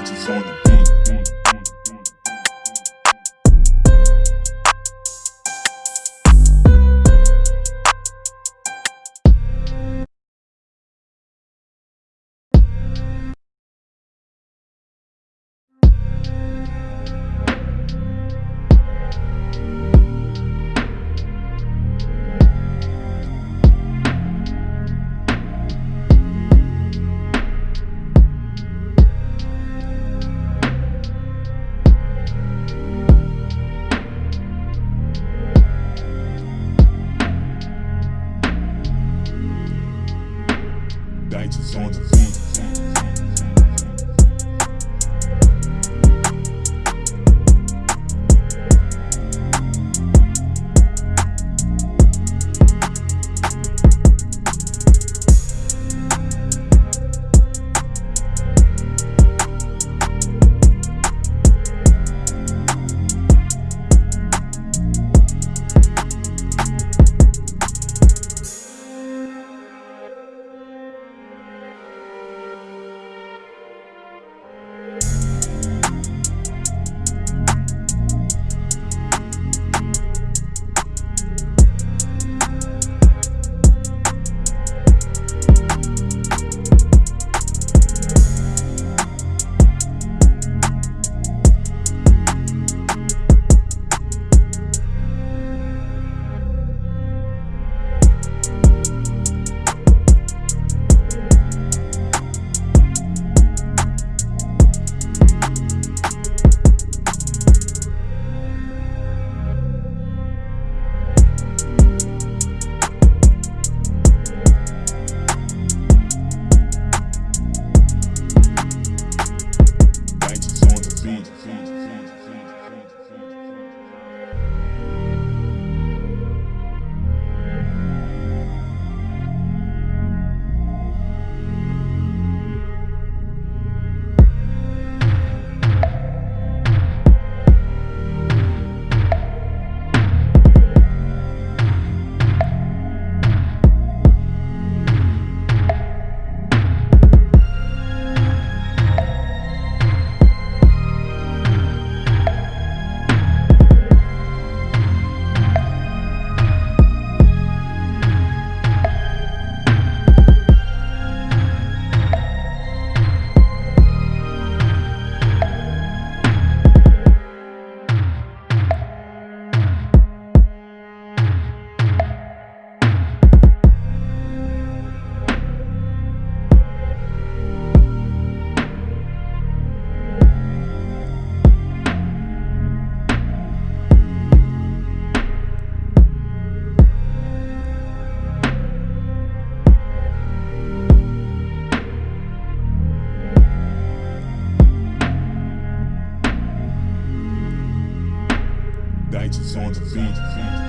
Gangsters on the Gangsters on the beat. nights is on the beat.